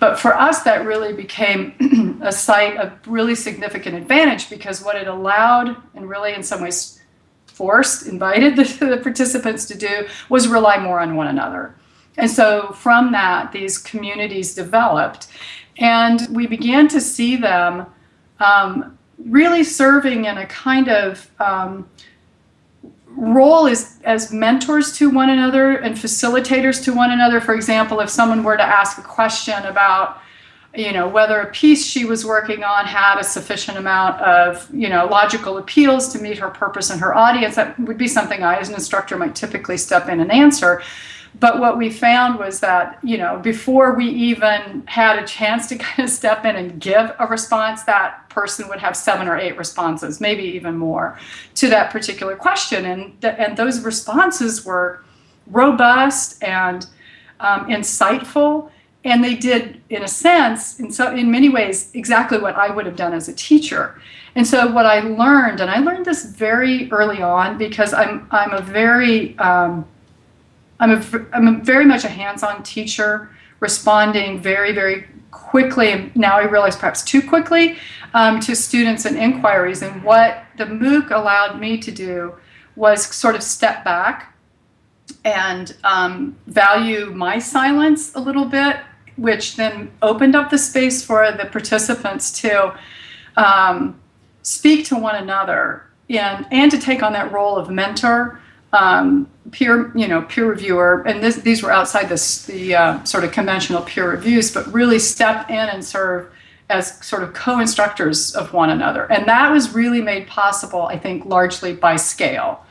But for us, that really became a site of really significant advantage because what it allowed, and really in some ways forced, invited the, the participants to do, was rely more on one another. And so from that, these communities developed. And we began to see them um, really serving in a kind of um, role is as mentors to one another and facilitators to one another. For example, if someone were to ask a question about, you know, whether a piece she was working on had a sufficient amount of, you know, logical appeals to meet her purpose and her audience, that would be something I, as an instructor, might typically step in and answer. But what we found was that, you know, before we even had a chance to kind of step in and give a response, that person would have seven or eight responses, maybe even more, to that particular question. And, th and those responses were robust and um, insightful. And they did, in a sense, in, so, in many ways, exactly what I would have done as a teacher. And so what I learned, and I learned this very early on because I'm, I'm a very, um, I'm, a, I'm a very much a hands-on teacher, responding very, very quickly, and now I realize perhaps too quickly, um, to students and inquiries. And what the MOOC allowed me to do was sort of step back and um, value my silence a little bit, which then opened up the space for the participants to um, speak to one another and, and to take on that role of mentor um, peer, you know, peer reviewer, and this, these were outside this, the uh, sort of conventional peer reviews, but really step in and serve as sort of co-instructors of one another. And that was really made possible, I think, largely by scale.